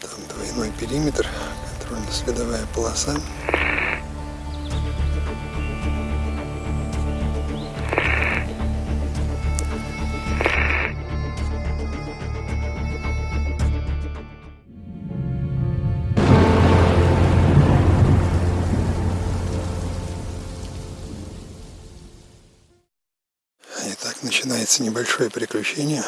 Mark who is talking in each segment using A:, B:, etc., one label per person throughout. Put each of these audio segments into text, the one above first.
A: Там двойной периметр, контрольно-следовая полоса. Итак, начинается небольшое приключение.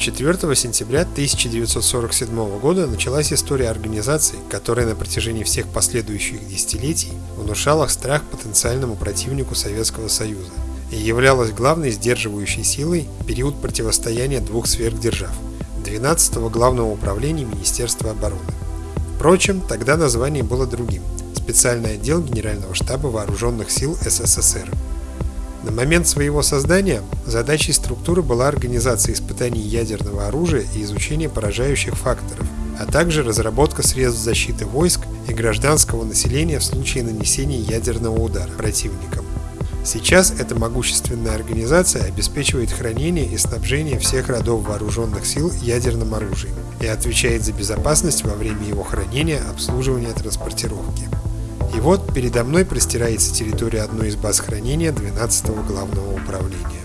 B: 4 сентября 1947 года началась история организации, которая на протяжении всех последующих десятилетий внушала страх потенциальному противнику Советского Союза и являлась главной сдерживающей силой в период противостояния двух сверхдержав – 12-го Главного управления Министерства обороны. Впрочем, тогда название было другим – специальный отдел Генерального штаба Вооруженных сил СССР – на момент своего создания задачей структуры была организация испытаний ядерного оружия и изучение поражающих факторов, а также разработка средств защиты войск и гражданского населения в случае нанесения ядерного удара противником. Сейчас эта могущественная организация обеспечивает хранение и снабжение всех родов вооруженных сил ядерным оружием и отвечает за безопасность во время его хранения, обслуживания, транспортировки. И вот передо мной простирается территория одной из баз хранения 12-го главного управления.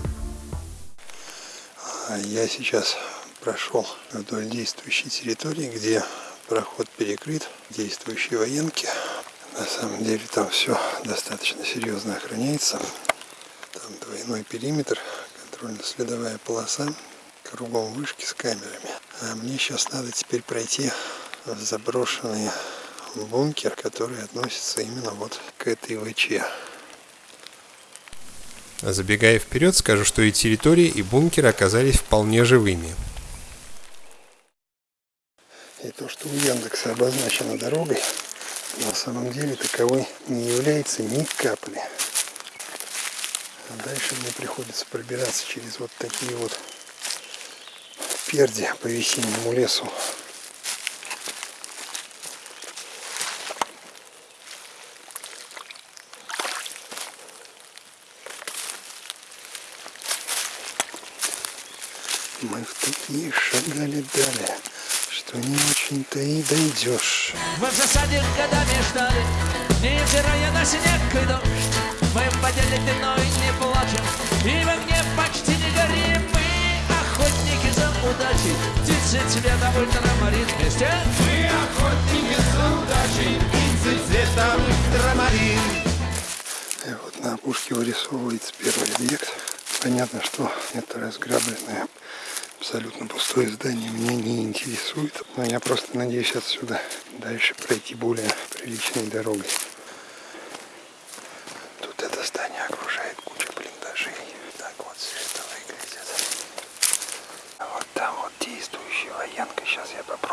A: А Я сейчас прошел вдоль действующей территории, где проход перекрыт, действующие военки. На самом деле там все достаточно серьезно охраняется. Там двойной периметр, контрольно-следовая полоса, кругом вышки с камерами. А мне сейчас надо теперь пройти в заброшенные бункер, который относится именно вот к этой ВЧ.
B: Забегая вперед, скажу, что и территории, и бункеры оказались вполне живыми.
A: И то, что у Яндекса обозначена дорогой, на самом деле таковой не является ни капли. А дальше мне приходится пробираться через вот такие вот перди по весеннему лесу. Мы в шагали далее, что не очень-то и дойдешь.
C: Мы в засаде годами ждали, невзирая на снег и дождь. Мы в воде ледяной не плачем, и в огне почти не горим. Мы охотники за удачей, птицы цвета ультрамарин вместе.
D: Мы охотники за удачей, птицы цвета ультрамарин.
A: И вот на опушке вырисовывается первый объект. Понятно, что это разграбленное абсолютно пустое здание меня не интересует. Но я просто надеюсь отсюда дальше пройти более приличной дорогой. Тут это здание окружает куча блиндажей. Так вот все это выглядит. А вот там вот действующая военка. Сейчас я попробую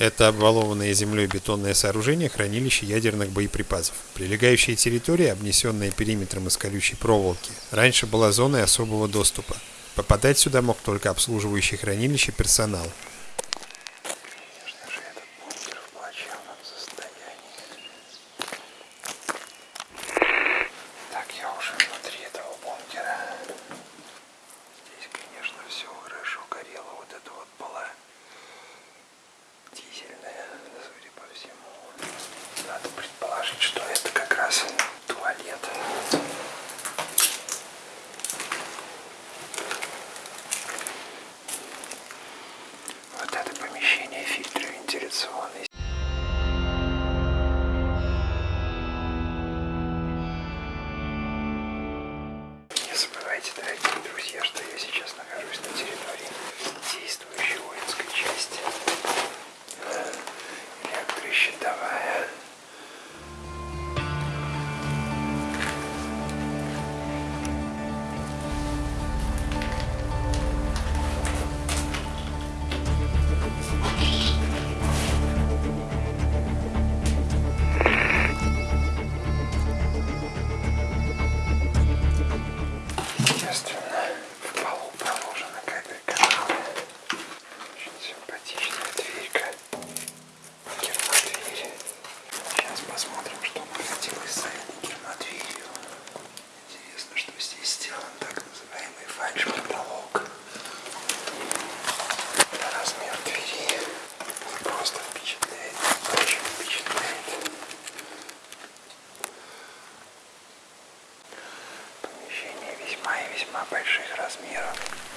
A: Это
B: обвалованное землей бетонное сооружение хранилище ядерных боеприпасов. Прилегающая территория, обнесенная периметром из колючей проволоки, раньше была зоной особого доступа. Попадать сюда мог только обслуживающий хранилище персонал.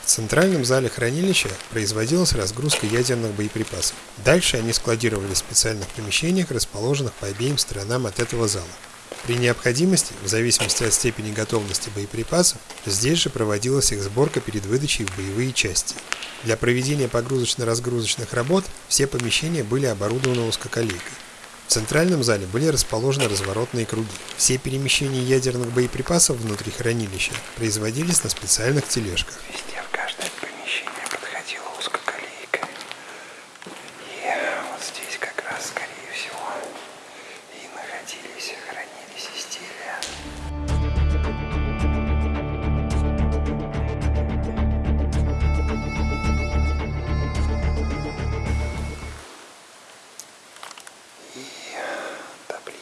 A: В
B: центральном зале хранилища производилась разгрузка ядерных боеприпасов. Дальше они складировались в специальных помещениях, расположенных по обеим сторонам от этого зала. При необходимости, в зависимости от степени готовности боеприпасов, здесь же проводилась их сборка перед выдачей в боевые части. Для проведения погрузочно-разгрузочных работ все помещения были оборудованы узкоколейкой. В центральном зале были расположены разворотные круги. Все перемещения ядерных боеприпасов внутри хранилища производились на специальных тележках.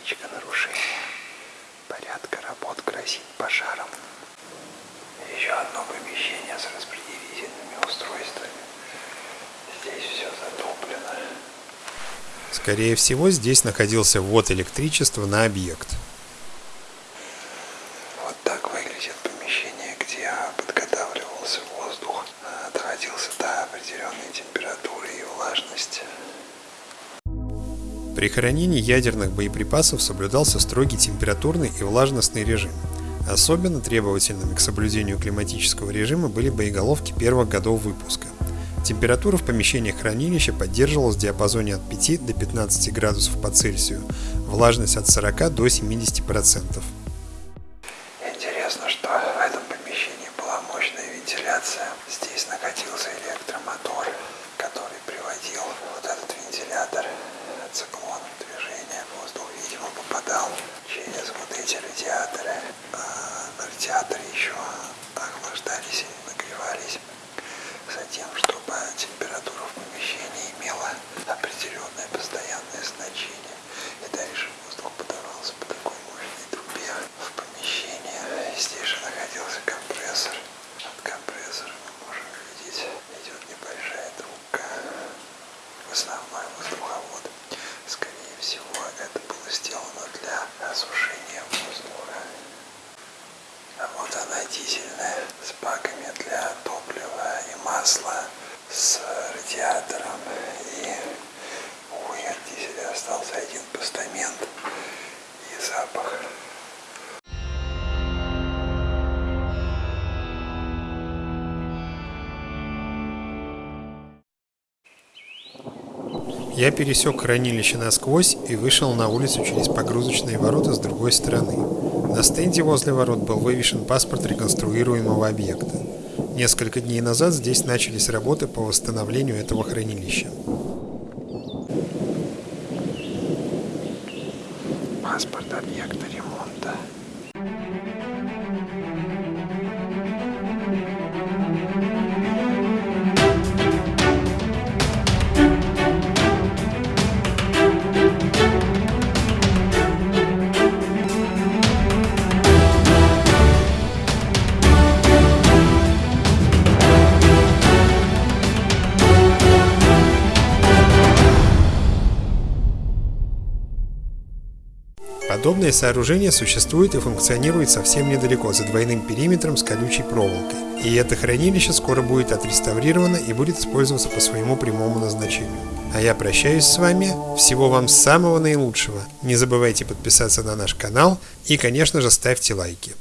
A: Табличка нарушения порядка работ грозит пожаром. Еще одно помещение с распределительными устройствами. Здесь все затоплено.
B: Скорее всего, здесь находился ввод электричества на объект.
A: Вот так выглядит помещение, где подготавливался воздух, доводился до определенной температуры и влажности.
B: При хранении ядерных боеприпасов соблюдался строгий температурный и влажностный режим. Особенно требовательными к соблюдению климатического режима были боеголовки первых годов выпуска. Температура в помещениях хранилища поддерживалась в диапазоне от 5 до 15 градусов по Цельсию, влажность от 40 до 70%.
A: Интересно, что в этом помещении была мощная вентиляция. Здесь находился электромотор, который приводил вот этот вентилятор циклоном движения. Воздух, видимо, попадал через вот эти радиаторы. А радиаторы еще охлаждались и нагревались затем, чтобы температура в помещении имела определенное постоянное значение. И дальше воздух подавался по такой мощной трубе в помещение. Здесь же находился компрессор. От компрессора мы можем видеть, идет небольшая трубка в основной воздуховод. Скорее всего, это было сделано для осушения воздуха. А дизельная с баками для топлива и масла с радиатором. И ой, от дизеля остался один постамент и запах.
B: Я пересек хранилище насквозь и вышел на улицу через погрузочные ворота с другой стороны. На стенде возле ворот был вывешен паспорт реконструируемого объекта. Несколько дней назад здесь начались работы по восстановлению этого хранилища.
A: Паспорт объекта ремонта.
B: Подобное сооружение существует и функционирует совсем недалеко, за двойным периметром с колючей проволокой. И это хранилище скоро будет отреставрировано и будет использоваться по своему прямому назначению. А я прощаюсь с вами. Всего вам самого наилучшего. Не забывайте подписаться на наш канал и, конечно же, ставьте лайки.